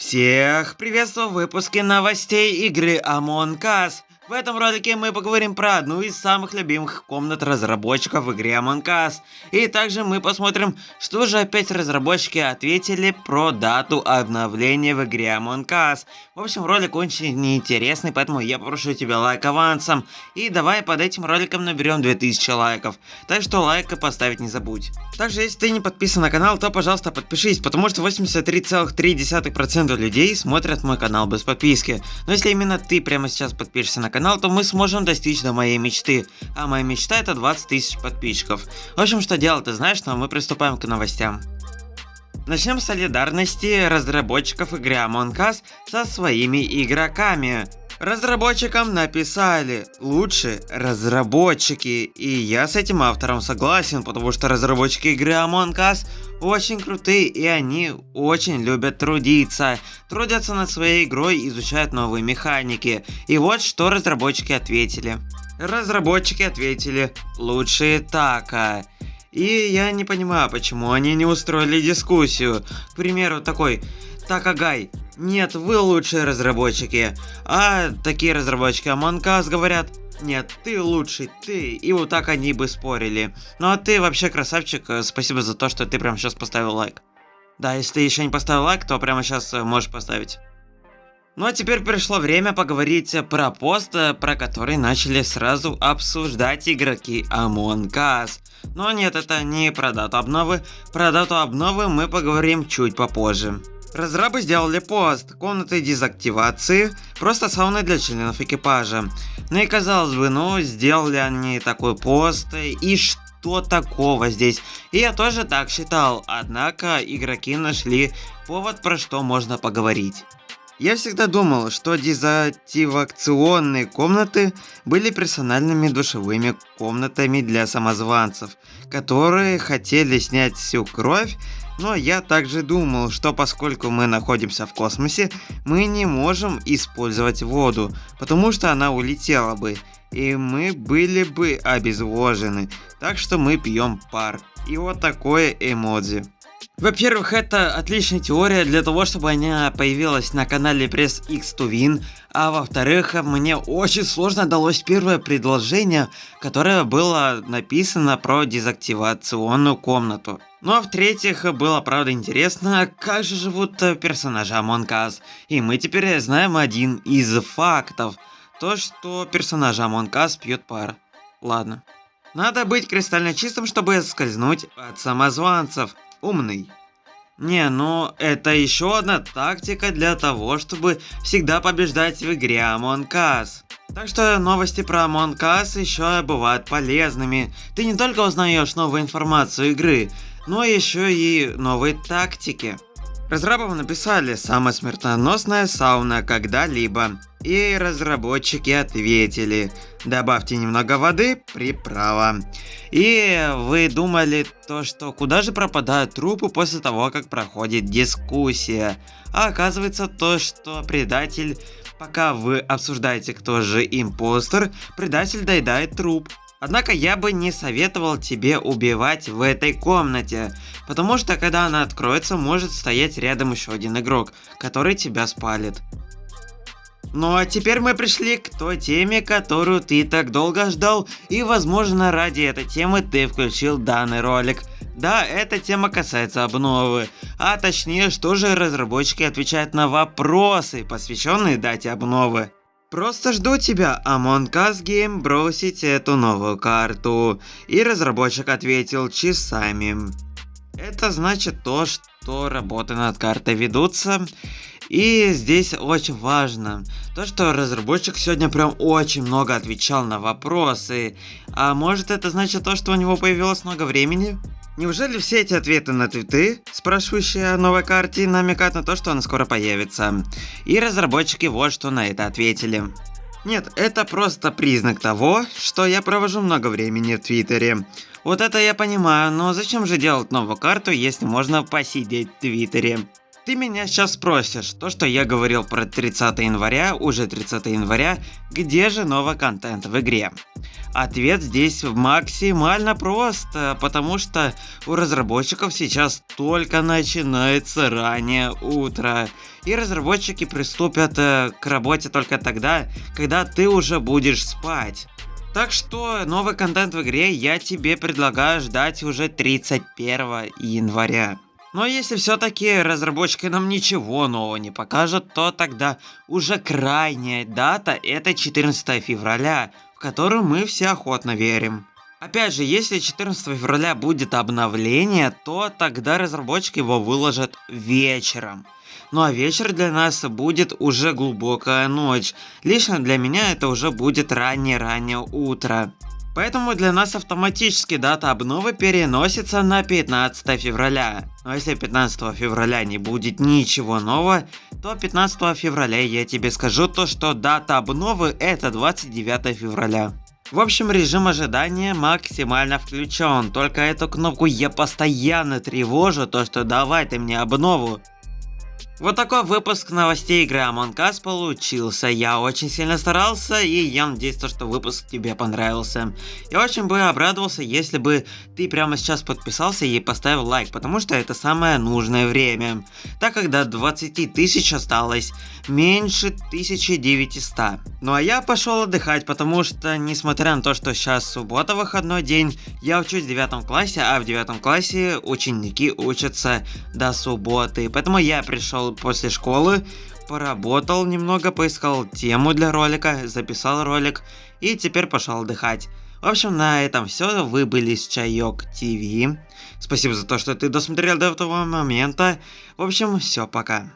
Всех приветствую в выпуске новостей игры Among Us. В этом ролике мы поговорим про одну из самых любимых комнат разработчиков в игре Among Us. И также мы посмотрим, что же опять разработчики ответили про дату обновления в игре Among Us. В общем, ролик очень интересный, поэтому я прошу тебя лайк авансом. И давай под этим роликом наберем 2000 лайков. Так что лайк и поставить не забудь. Также, если ты не подписан на канал, то, пожалуйста, подпишись, потому что 83,3% людей смотрят мой канал без подписки. Но если именно ты прямо сейчас подпишешься на канал, канал, то мы сможем достичь до моей мечты. А моя мечта это 20 тысяч подписчиков. В общем, что делать ты знаешь, но мы приступаем к новостям. Начнем с солидарности разработчиков игры Among Us со своими игроками. Разработчикам написали лучше разработчики, и я с этим автором согласен, потому что разработчики игры Among Us очень крутые и они очень любят трудиться. Трудятся над своей игрой, изучают новые механики. И вот что разработчики ответили. Разработчики ответили лучшие така. И я не понимаю, почему они не устроили дискуссию. К примеру, такой Такагай. Нет, вы лучшие разработчики. А такие разработчики Us говорят, нет, ты лучший, ты. И вот так они бы спорили. Ну а ты вообще красавчик, э, спасибо за то, что ты прямо сейчас поставил лайк. Да, если ты еще не поставил лайк, то прямо сейчас э, можешь поставить. Ну а теперь пришло время поговорить про пост, э, про который начали сразу обсуждать игроки Among Us. Но нет, это не про дату обновы. Про дату обновы мы поговорим чуть попозже. Разрабы сделали пост, комнаты дезактивации, просто сауны для членов экипажа. Ну и казалось бы, ну сделали они такой пост, и что такого здесь? И я тоже так считал, однако игроки нашли повод, про что можно поговорить. Я всегда думал, что дезактивационные комнаты были персональными душевыми комнатами для самозванцев, которые хотели снять всю кровь но я также думал, что поскольку мы находимся в космосе, мы не можем использовать воду, потому что она улетела бы, и мы были бы обезвожены, так что мы пьем пар. И вот такое эмодзи. Во-первых, это отличная теория для того, чтобы она появилась на канале Press X to Win, а во-вторых, мне очень сложно далось первое предложение, которое было написано про дезактивационную комнату. Ну а в-третьих, было правда интересно, как же живут персонажи Among Us. И мы теперь знаем один из фактов. То, что персонажи Among Us пьют пар. Ладно. Надо быть кристально чистым, чтобы скользнуть от самозванцев умный. Не, ну это еще одна тактика для того, чтобы всегда побеждать в игре Among Us. Так что новости про Among Us еще бывают полезными. Ты не только узнаешь новую информацию игры, но еще и новые тактики. Разрабам написали «Самая смертоносная сауна когда-либо». И разработчики ответили «Добавьте немного воды, приправа». И вы думали то, что куда же пропадают трупы после того, как проходит дискуссия. А оказывается то, что предатель, пока вы обсуждаете, кто же импостер, предатель доедает труп. Однако я бы не советовал тебе убивать в этой комнате, потому что когда она откроется, может стоять рядом еще один игрок, который тебя спалит. Ну а теперь мы пришли к той теме, которую ты так долго ждал, и возможно ради этой темы ты включил данный ролик. Да, эта тема касается обновы, а точнее, что же разработчики отвечают на вопросы, посвященные дате обновы. Просто жду тебя, Among Us Game, бросить эту новую карту. И разработчик ответил часами. Это значит то, что работы над картой ведутся. И здесь очень важно, то что разработчик сегодня прям очень много отвечал на вопросы. А может это значит то, что у него появилось много времени? Неужели все эти ответы на твиты, спрашивающие о новой карте, намекают на то, что она скоро появится? И разработчики вот что на это ответили. Нет, это просто признак того, что я провожу много времени в Твиттере. Вот это я понимаю, но зачем же делать новую карту, если можно посидеть в Твиттере? Ты меня сейчас спросишь, то что я говорил про 30 января, уже 30 января, где же новый контент в игре? Ответ здесь максимально прост, потому что у разработчиков сейчас только начинается раннее утро. И разработчики приступят э, к работе только тогда, когда ты уже будешь спать. Так что новый контент в игре я тебе предлагаю ждать уже 31 января. Но если все-таки разработчики нам ничего нового не покажут, то тогда уже крайняя дата это 14 февраля, в которую мы все охотно верим. Опять же, если 14 февраля будет обновление, то тогда разработчики его выложат вечером. Ну а вечер для нас будет уже глубокая ночь. Лично для меня это уже будет раннее-раннее утро. Поэтому для нас автоматически дата обновы переносится на 15 февраля. Но если 15 февраля не будет ничего нового, то 15 февраля я тебе скажу то, что дата обновы это 29 февраля. В общем, режим ожидания максимально включен, только эту кнопку я постоянно тревожу, то что давай ты мне обнову. Вот такой выпуск новостей игры Among Us получился. Я очень сильно старался и я надеюсь, что выпуск тебе понравился. Я очень бы обрадовался, если бы ты прямо сейчас подписался и поставил лайк, потому что это самое нужное время. Так как до 20 тысяч осталось меньше 1900. Ну а я пошел отдыхать, потому что несмотря на то, что сейчас суббота выходной день, я учусь в 9 классе, а в 9 классе ученики учатся до субботы. Поэтому я пришел после школы, поработал немного, поискал тему для ролика, записал ролик и теперь пошел отдыхать. В общем, на этом все. Вы были с Чайок ТВ. Спасибо за то, что ты досмотрел до этого момента. В общем, все, пока.